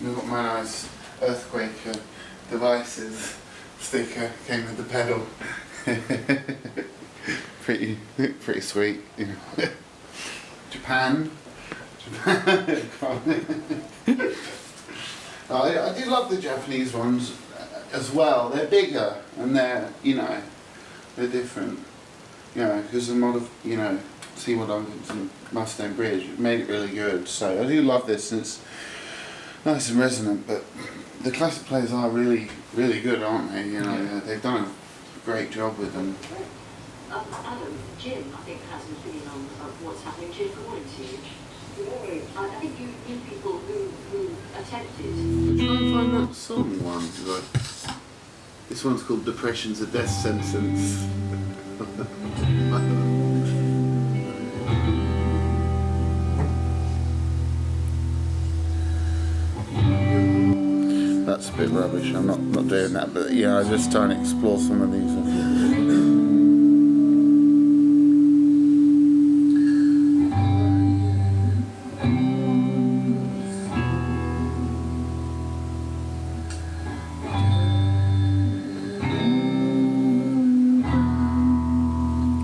We've got my nice earthquake uh, devices sticker came with the pedal. pretty, pretty sweet. You know. Japan. Japan. I, I do love the Japanese ones uh, as well. They're bigger and they're, you know, they're different. You know, because the model, you know, Seymour Duncanson Mustang Bridge made it really good. So I do love this and it's nice and resonant, but the classic players are really, really good, aren't they? You know, Yeah. they've done a great job with them. Um, Adam, Jim, I think, has an opinion on uh, what's happening. Jim, good morning to you. Good morning. I, I think you knew people who, who attempted. Try and find that song one. 'cause I- This one's called Depression's a Death Sentence. That's a bit rubbish. I'm not, not doing that, but yeah, I'm just trying to explore some of these.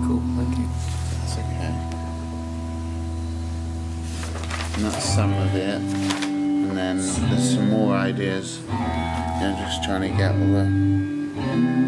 Cool, thank you. That's okay. And that's some of it. And then there's some more ideas. I'm just trying to get all the